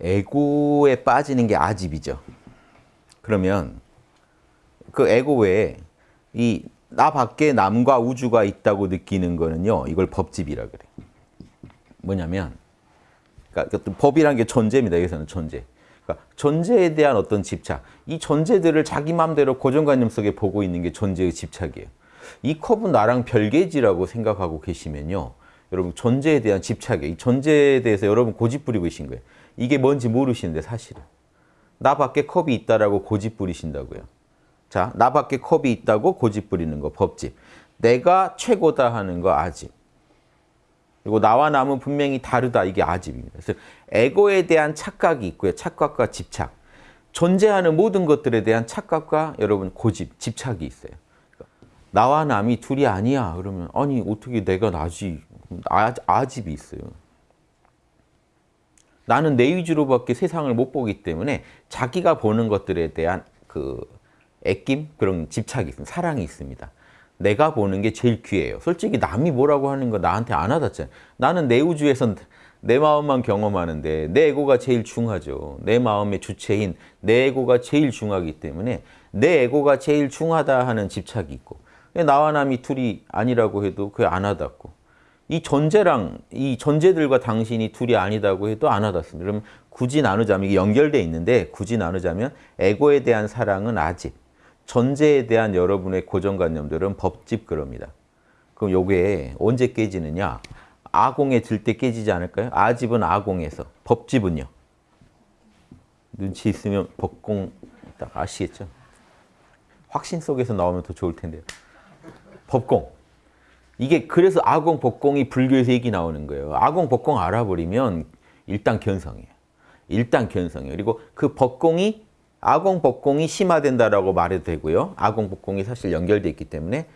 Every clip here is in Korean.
에고에 빠지는 게 아집이죠. 그러면 그 에고 외에 이 나 밖에 남과 우주가 있다고 느끼는 거는요. 이걸 법집이라 그래. 뭐냐면 그러니까 법이라는 게 존재입니다. 여기서는 존재. 그러니까 존재에 대한 어떤 집착. 이 존재들을 자기 마음대로 고정관념 속에 보고 있는 게 존재의 집착이에요. 이 컵은 나랑 별개지라고 생각하고 계시면요. 여러분 존재에 대한 집착이에요. 이 존재에 대해서 여러분 고집 부리고 계신 거예요. 이게 뭔지 모르시는데 사실은. 나 밖에 컵이 있다라고 고집 부리신다고요. 자, 나 밖에 컵이 있다고 고집 부리는 거 법집. 내가 최고다 하는 거 아집. 그리고 나와 남은 분명히 다르다. 이게 아집입니다. 그래서 에고에 대한 착각이 있고요. 착각과 집착. 존재하는 모든 것들에 대한 착각과 여러분 고집, 집착이 있어요. 나와 남이 둘이 아니야. 그러면 아니 어떻게 내가 나지? 아, 아집이 있어요. 나는 내 위주로밖에 세상을 못 보기 때문에 자기가 보는 것들에 대한 그 애낌 그런 집착이 있습니다. 사랑이 있습니다. 내가 보는 게 제일 귀해요. 솔직히 남이 뭐라고 하는 거 나한테 안 와닿잖아요. 나는 내 우주에선 내 마음만 경험하는데 내 에고가 제일 중하죠. 내 마음의 주체인 내 에고가 제일 중하기 때문에 내 에고가 제일 중하다 하는 집착이 있고 나와 남이 둘이 아니라고 해도 그게 안 와닿고 이 존재랑 이 존재들과 당신이 둘이 아니다고 해도 안 와닿습니다. 그럼 굳이 나누자면 이게 연결돼 있는데 굳이 나누자면 에고에 대한 사랑은 아집 존재에 대한 여러분의 고정관념들은 법집 그럽니다. 그럼 요게 언제 깨지느냐? 아공에 들 때 깨지지 않을까요? 아집은 아공에서, 법집은요? 눈치 있으면 법공 딱 아시겠죠? 확신 속에서 나오면 더 좋을 텐데요. 법공. 이게 그래서 아공, 법공이 불교에서 얘기 나오는 거예요. 아공, 법공 알아버리면 일단 견성이에요. 일단 견성이에요. 그리고 그 법공이 아공, 법공이 심화된다라고 말해도 되고요. 아공, 법공이 사실 연결되어 있기 때문에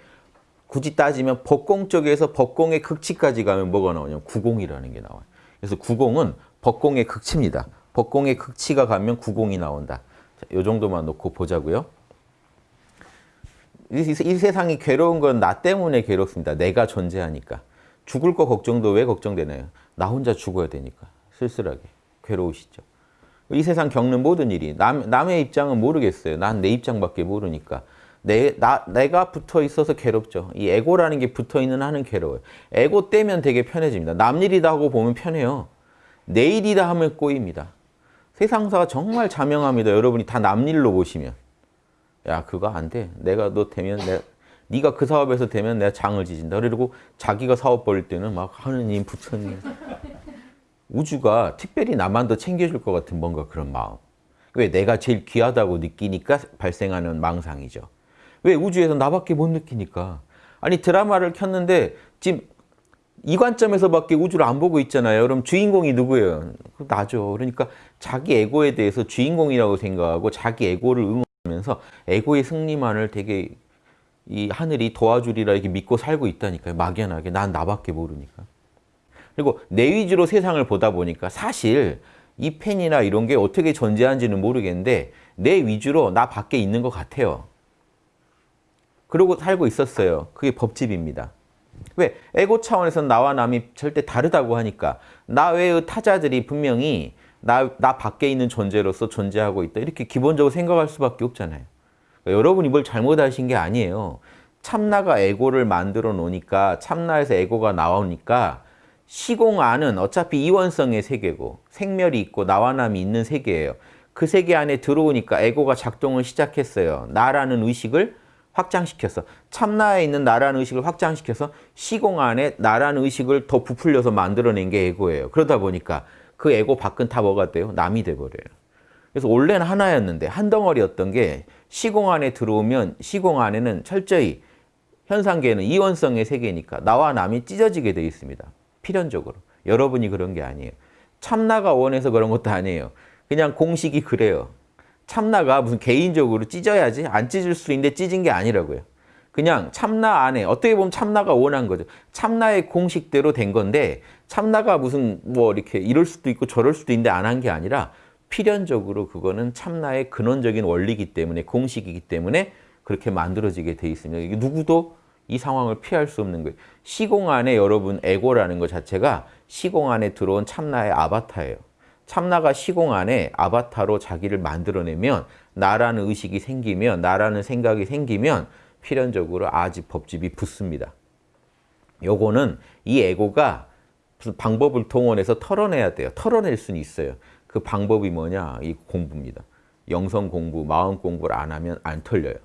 굳이 따지면 법공 쪽에서 법공의 극치까지 가면 뭐가 나오냐면 구공이라는 게 나와요. 그래서 구공은 법공의 극치입니다. 법공의 극치가 가면 구공이 나온다. 자, 이 정도만 놓고 보자고요. 이, 이 세상이 괴로운 건 나 때문에 괴롭습니다. 내가 존재하니까. 죽을 거 걱정도 왜 걱정되나요? 나 혼자 죽어야 되니까. 쓸쓸하게. 괴로우시죠. 이 세상 겪는 모든 일이 남, 남의 입장은 모르겠어요. 난 내 입장밖에 모르니까. 내, 나, 내가 붙어 있어서 괴롭죠. 이 에고라는 게 붙어 있는 한은 괴로워요. 에고 떼면 되게 편해집니다. 남 일이다 하고 보면 편해요. 내 일이다 하면 꼬입니다. 세상사가 정말 자명합니다. 여러분이 다 남 일로 보시면. 야 그거 안 돼. 내가 너 되면 내 네가 그 사업에서 되면 내가 장을 지진다. 그리고 자기가 사업 벌일 때는 막 하느님 부처님 우주가 특별히 나만 더 챙겨줄 것 같은 뭔가 그런 마음. 왜? 내가 제일 귀하다고 느끼니까 발생하는 망상이죠. 왜? 우주에서 나밖에 못 느끼니까. 아니 드라마를 켰는데 지금 이 관점에서밖에 우주를 안 보고 있잖아요. 그럼 주인공이 누구예요? 나죠. 그러니까 자기 에고에 대해서 주인공이라고 생각하고 자기 에고를 응원하 면서 에고의 승리만을 되게 이 하늘이 도와주리라 이렇게 믿고 살고 있다니까요. 막연하게. 난 나밖에 모르니까. 그리고 내 위주로 세상을 보다 보니까 사실 이 펜이나 이런 게 어떻게 존재하는지는 모르겠는데 내 위주로 나 밖에 있는 것 같아요. 그러고 살고 있었어요. 그게 법집입니다. 왜? 에고 차원에서는 나와 남이 절대 다르다고 하니까 나 외의 타자들이 분명히 나, 나 밖에 있는 존재로서 존재하고 있다. 이렇게 기본적으로 생각할 수밖에 없잖아요. 그러니까 여러분이 뭘 잘못하신 게 아니에요. 참나가 에고를 만들어 놓으니까 참나에서 에고가 나오니까 시공 안은 어차피 이원성의 세계고 생멸이 있고 나와 남이 있는 세계예요. 그 세계 안에 들어오니까 에고가 작동을 시작했어요. 나라는 의식을 확장시켜서 참나에 있는 나라는 의식을 확장시켜서 시공 안에 나라는 의식을 더 부풀려서 만들어낸 게 에고예요. 그러다 보니까 그 에고 밖은 다 뭐가 돼요? 남이 돼버려요. 그래서 원래는 하나였는데 한 덩어리였던 게 시공 안에 들어오면 시공 안에는 철저히 현상계는 이원성의 세계니까 나와 남이 찢어지게 되어 있습니다. 필연적으로. 여러분이 그런 게 아니에요. 참나가 원해서 그런 것도 아니에요. 그냥 공식이 그래요. 참나가 무슨 개인적으로 찢어야지 안 찢을 수 있는데 찢은 게 아니라고요. 그냥 참나 안에 어떻게 보면 참나가 원한 거죠. 참나의 공식대로 된 건데 참나가 무슨 뭐 이렇게 이럴 수도 있고 저럴 수도 있는데 안 한 게 아니라 필연적으로 그거는 참나의 근원적인 원리이기 때문에 공식이기 때문에 그렇게 만들어지게 돼 있습니다. 누구도 이 상황을 피할 수 없는 거예요. 시공 안에 여러분 에고라는 것 자체가 시공 안에 들어온 참나의 아바타예요. 참나가 시공 안에 아바타로 자기를 만들어내면 나라는 의식이 생기면 나라는 생각이 생기면 필연적으로 아집 법집이 붙습니다. 요거는 이 에고가 무슨 방법을 동원해서 털어내야 돼요. 털어낼 수는 있어요. 그 방법이 뭐냐? 이 공부입니다. 영성 공부, 마음 공부를 안 하면 안 털려요.